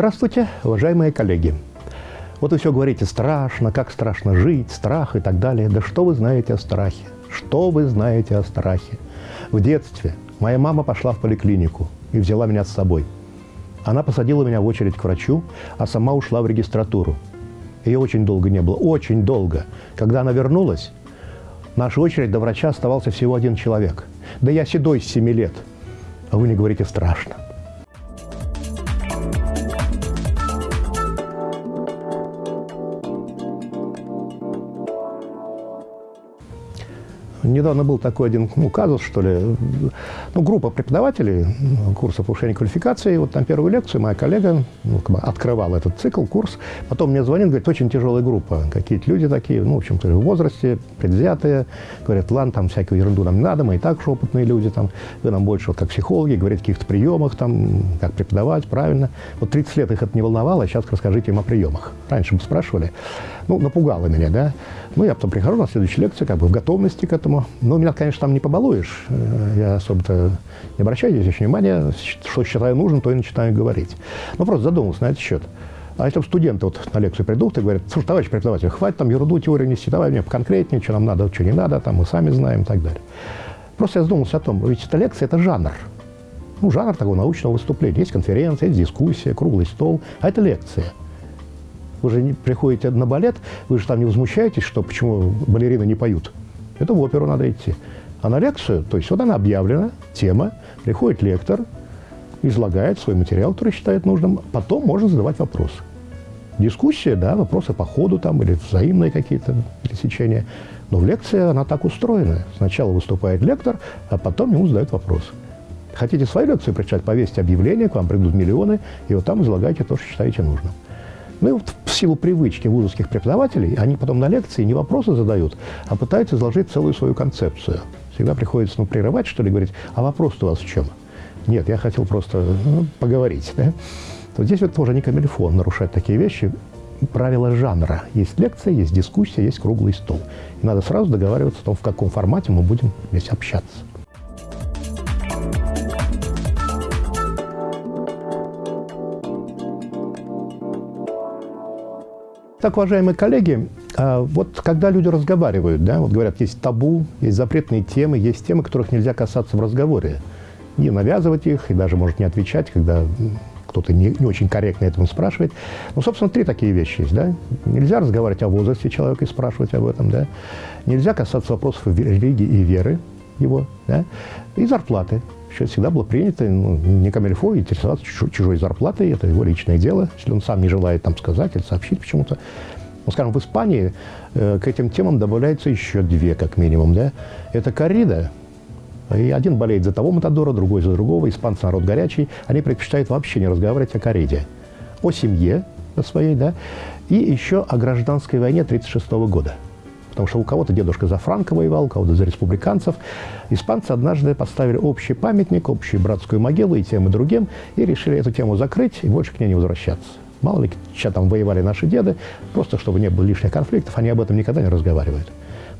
Здравствуйте, уважаемые коллеги. Вот вы все говорите страшно, как страшно жить, страх и так далее. Да что вы знаете о страхе? Что вы знаете о страхе? В детстве моя мама пошла в поликлинику и взяла меня с собой. Она посадила меня в очередь к врачу, а сама ушла в регистратуру. Ее очень долго не было, очень долго. Когда она вернулась, наша очередь до врача оставался всего один человек. Да я седой с 7 лет. А вы не говорите страшно. Недавно был такой один ну, казус, что ли. Ну, группа преподавателей курса повышения квалификации. Вот там первую лекцию моя коллега ну, как бы открывала этот цикл, курс. Потом мне звонит, говорит, очень тяжелая группа. Какие-то люди такие, ну, в общем-то, в возрасте, предвзятые. Говорят, ладно, там всякую ерунду нам не надо, мы и так же опытные люди. Там, вы нам больше, вот как психологи, говорить о каких-то приемах, там, как преподавать, правильно. Вот 30 лет их это не волновало, а сейчас расскажите им о приемах. Раньше бы спрашивали. Ну, напугало меня, да. Ну, я потом прихожу на следующую лекцию, как бы в готовности к этому. Ну, меня, конечно, там не побалуешь. Э, я особо-то не обращаю здесь внимания. Что считаю нужным, то и начинаю говорить. Ну, просто задумался на этот счет. А если студенты вот на лекцию придут и говорят, слушай, товарищ преподаватель, хватит там ерунду, теорию нести, давай мне поконкретнее, что нам надо, что не надо, там мы сами знаем и так далее. Просто я задумался о том, ведь эта лекция – это жанр. Ну, жанр такого научного выступления. Есть конференция, есть дискуссия, круглый стол, а это лекция – вы же не приходите на балет, вы же там не возмущаетесь, что почему балерины не поют. Это в оперу надо идти. А на лекцию, то есть вот она объявлена, тема, приходит лектор, излагает свой материал, который считает нужным, потом можно задавать вопросы. Дискуссия, да, вопросы по ходу там или взаимные какие-то пересечения. Но в лекции она так устроена. Сначала выступает лектор, а потом ему задают вопросы. Хотите свою лекцию прочитать, повесьте объявление, к вам придут миллионы, и вот там излагайте то, что считаете нужным. Ну и вот в силу привычки вузовских преподавателей, они потом на лекции не вопросы задают, а пытаются изложить целую свою концепцию. Всегда приходится ну, прерывать, что ли, говорить, а вопрос у вас в чем? Нет, я хотел просто ну, поговорить. Да? Вот здесь вот тоже не камильфон нарушать такие вещи. Правила жанра. Есть лекция, есть дискуссия, есть круглый стол. И надо сразу договариваться о том, в каком формате мы будем здесь общаться. Так, уважаемые коллеги, а, вот когда люди разговаривают, да, вот говорят, есть табу, есть запретные темы, есть темы, которых нельзя касаться в разговоре. Не навязывать их и даже, может, не отвечать, когда кто-то не, не очень корректно этому спрашивает. Ну, собственно, три такие вещи есть, да. Нельзя разговаривать о возрасте человека и спрашивать об этом, да. Нельзя касаться вопросов религии и веры его, да. И зарплаты. Еще всегда было принято ну, не камильфо интересоваться чужой зарплатой, это его личное дело, если он сам не желает там сказать или сообщить почему-то. Ну, скажем, в Испании э, к этим темам добавляются еще две, как минимум, да. Это коррида, и один болеет за того Матадора, другой за другого. Испанцы народ горячий, они предпочитают вообще не разговаривать о корриде. О семье своей, да, и еще о гражданской войне 1936 года. Потому что у кого-то дедушка за Франко воевал, у кого-то за республиканцев. Испанцы однажды поставили общий памятник, общую братскую могилу и тем, и другим, и решили эту тему закрыть и больше к ней не возвращаться. Мало ли, что там воевали наши деды, просто чтобы не было лишних конфликтов, они об этом никогда не разговаривают.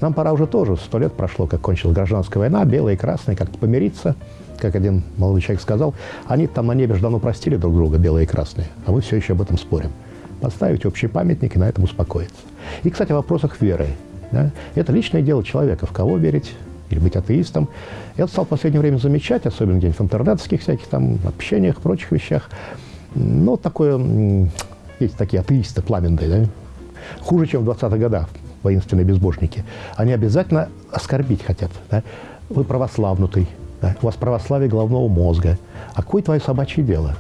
Нам пора уже тоже, сто лет прошло, как кончилась гражданская война, белые и красные, как-то помириться, как один молодой человек сказал, они там на небе же давно простили друг друга, белые и красные, а мы все еще об этом спорим. Поставить общий памятник и на этом успокоиться. И, кстати, о вопросах веры. Да? Это личное дело человека, в кого верить или быть атеистом. Я стал в последнее время замечать, особенно где-нибудь в интернетских всяких там общениях, прочих вещах, ну, такое, есть такие атеисты пламенные, да? хуже, чем в 20-х годах воинственные безбожники. Они обязательно оскорбить хотят. Да? Вы православнутый, да? у вас православие головного мозга. А какое твое собачье дело?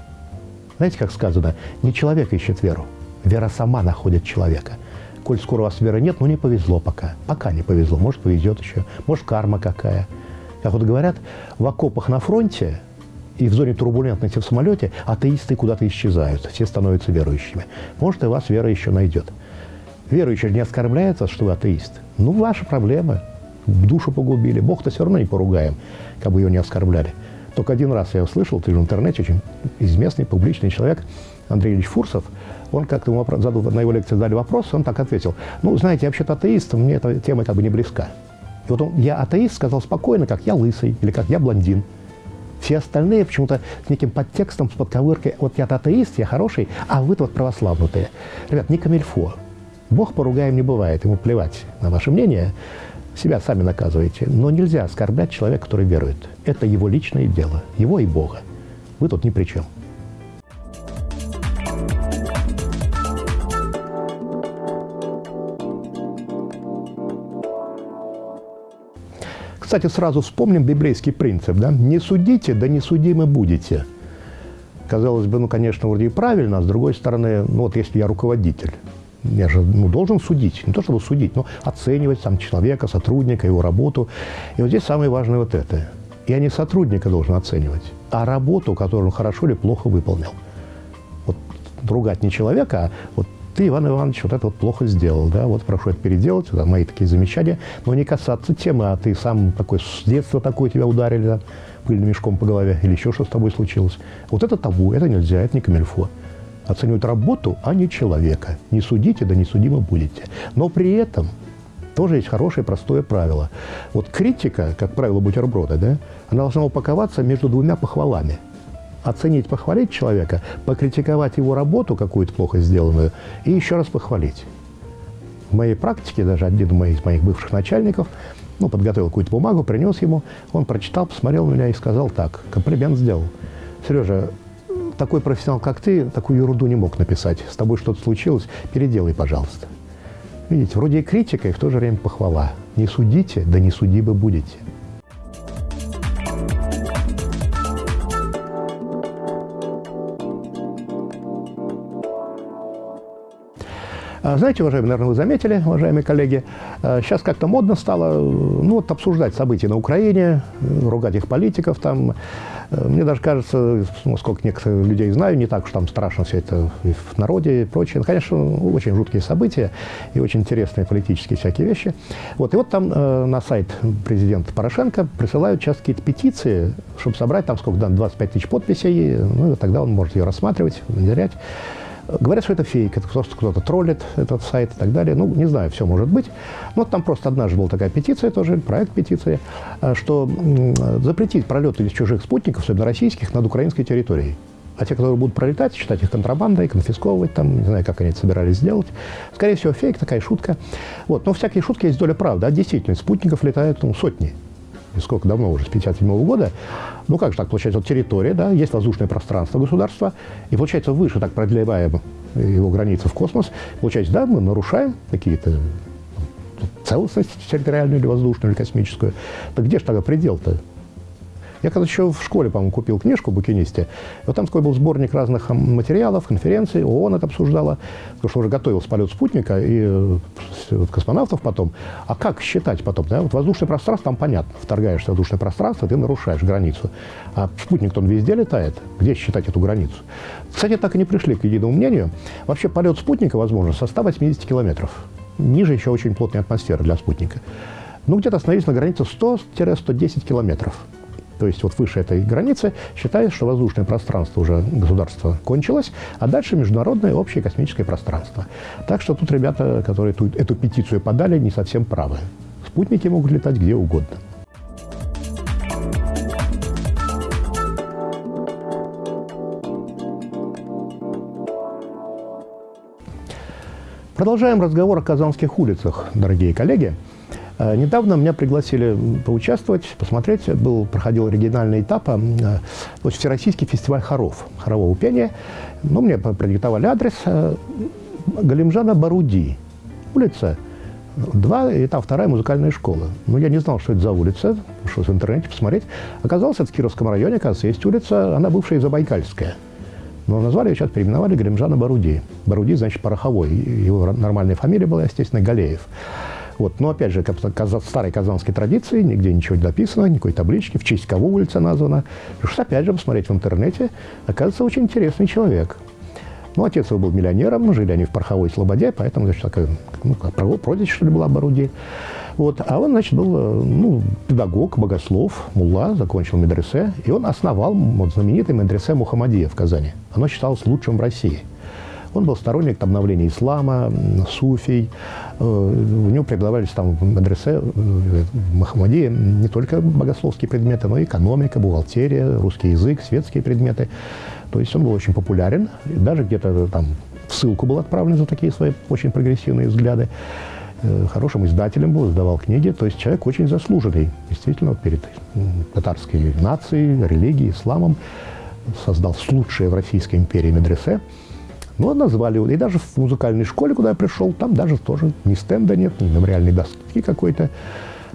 Знаете, как сказано, не человек ищет веру, вера сама находит человека – коль скоро у вас веры нет, ну не повезло пока. Пока не повезло, может повезет еще, может карма какая. Как вот говорят, в окопах на фронте и в зоне турбулентности в самолете атеисты куда-то исчезают, все становятся верующими. Может, и вас вера еще найдет. Верующий не оскорбляется, что вы атеист. Ну, ваши проблемы. Душу погубили. Бог-то все равно не поругаем, как бы ее не оскорбляли. Только один раз я услышал, ты же в интернете очень известный публичный человек, Андрей Ильич Фурсов, он как-то ему задал, на его лекции задали вопрос, он так ответил, ну, знаете, я вообще-то атеист, мне эта тема как бы не близка. И вот он, я атеист, сказал спокойно, как я лысый или как я блондин. Все остальные почему-то с неким подтекстом, с подковыркой, вот я атеист, я хороший, а вы вот православнутые. Ребят, не камильфо. Бог поругаем не бывает, ему плевать на ваше мнение, себя сами наказываете. Но нельзя оскорблять человека, который верует. Это его личное дело, его и Бога. Вы тут ни при чем. Кстати, сразу вспомним библейский принцип. Да? Не судите, да не судимы будете. Казалось бы, ну, конечно, вроде и правильно, а с другой стороны, ну, вот если я руководитель, я же ну, должен судить, не то чтобы судить, но оценивать сам человека, сотрудника, его работу. И вот здесь самое важное вот это. Я не сотрудника должен оценивать, а работу, которую он хорошо или плохо выполнил. Вот ругать не человека, а вот ты, Иван Иванович, вот это вот плохо сделал, да, вот прошу это переделать, это мои такие замечания, но не касаться темы, а ты сам такой, с детства такой тебя ударили, да, пыльным мешком по голове, или еще что с тобой случилось. Вот это табу, это нельзя, это не камильфо. Оценивать работу, а не человека. Не судите, да не судимы будете. Но при этом тоже есть хорошее простое правило. Вот критика, как правило бутерброда, да, она должна упаковаться между двумя похвалами – оценить, похвалить человека, покритиковать его работу какую-то плохо сделанную и еще раз похвалить. В моей практике даже один из моих бывших начальников ну, подготовил какую-то бумагу, принес ему, он прочитал, посмотрел на меня и сказал так, комплимент сделал. Сережа, такой профессионал, как ты, такую ерунду не мог написать. С тобой что-то случилось, переделай, пожалуйста. Видите, вроде и критика, и в то же время похвала. Не судите, да не судимы будете. Знаете, уважаемые, наверное, вы заметили, уважаемые коллеги, а, сейчас как-то модно стало ну, вот, обсуждать события на Украине, ругать их политиков. Там. Э, мне даже кажется, ну, сколько некоторых людей знаю, не так уж там страшно все это и в народе и прочее. Ну, конечно, очень жуткие события и очень интересные политические всякие вещи. Вот. И вот там э, на сайт президента Порошенко присылают сейчас какие-то петиции, чтобы собрать там сколько, да, 25 тысяч подписей, ну, и тогда он может ее рассматривать, внедрять. Говорят, что это фейк, это просто кто-то троллит этот сайт и так далее. Ну, не знаю, все может быть. Но там просто однажды была такая петиция тоже, проект петиции, э, что запретить пролет из чужих спутников, особенно российских, над украинской территорией. А те, которые будут пролетать, считать их контрабандой, конфисковывать, там, не знаю, как они это собирались сделать. Скорее всего, фейк, такая шутка. Вот. Но всякие шутки есть доля правды. А действительно, спутников летают ну, сотни сколько давно уже, с 57 года, ну как же так, получается, вот территория, да, есть воздушное пространство государства, и получается выше так продлеваем его границы в космос, получается, да, мы нарушаем какие-то ну, целостность территориальную или воздушную, или космическую. Так где же тогда предел-то? Я когда еще в школе, по-моему, купил книжку «Букинисте», вот там такой был сборник разных материалов, конференций, ООН это обсуждала, потому что уже готовился полет спутника и э, вот, космонавтов потом. А как считать потом? Да? Вот воздушное пространство, там понятно, вторгаешься в воздушное пространство, ты нарушаешь границу. А спутник-то он везде летает, где считать эту границу? Кстати, так и не пришли к единому мнению. Вообще полет спутника возможен со 180 километров. Ниже еще очень плотная атмосфера для спутника. Ну, где-то остановились на границе 100-110 километров то есть вот выше этой границы, считается, что воздушное пространство уже государства кончилось, а дальше международное общее космическое пространство. Так что тут ребята, которые ту, эту петицию подали, не совсем правы. Спутники могут летать где угодно. Продолжаем разговор о казанских улицах, дорогие коллеги. Э, недавно меня пригласили поучаствовать, посмотреть. Был, проходил оригинальный этап, то есть Всероссийский фестиваль хоров, хорового пения. Ну, мне продиктовали адрес э, Галимжана Баруди, улица 2, и там вторая музыкальная школа. Но я не знал, что это за улица, пошел в интернете посмотреть. Оказалось, это в Кировском районе, оказывается, есть улица, она бывшая Забайкальская. Но назвали ее сейчас, переименовали Галимжана Баруди. Баруди, значит, пороховой. Его нормальная фамилия была, естественно, Галеев. Вот. Но опять же, как в старой казанской традиции, нигде ничего не написано, никакой таблички, в честь кого улица названа. Пришлось опять же посмотреть в интернете. Оказывается, очень интересный человек. Ну, отец его был миллионером, жили они в Пороховой Слободе, поэтому, значит, такая, ну, прозвище, что ли, была Баруди. Вот. А он, значит, был э, ну, педагог, богослов, мулла, закончил медресе, и он основал вот, знаменитый медресе Мухаммадия в Казани. Оно считалось лучшим в России. Он был сторонник обновления ислама, суфий. Э, у него преподавались там в медресе, в Махамадии не только богословские предметы, но и экономика, бухгалтерия, русский язык, светские предметы. То есть он был очень популярен. Даже где-то там в ссылку был отправлен за такие свои очень прогрессивные взгляды. Э, хорошим издателем был, издавал книги. То есть человек очень заслуженный, действительно, перед татарской нацией, религией, исламом. Создал лучшее в Российской империи медресе. Ну, назвали его. И даже в музыкальной школе, куда я пришел, там даже тоже ни стенда нет, ни мемориальной доски какой-то.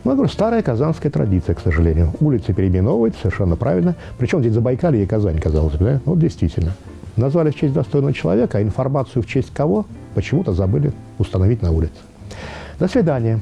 Ну, я говорю, старая казанская традиция, к сожалению. Улицы переименовывать совершенно правильно. Причем здесь Забайкалье и Казань, казалось бы, да? Ну, действительно. Назвали в честь достойного человека, а информацию в честь кого почему-то забыли установить на улице. До свидания.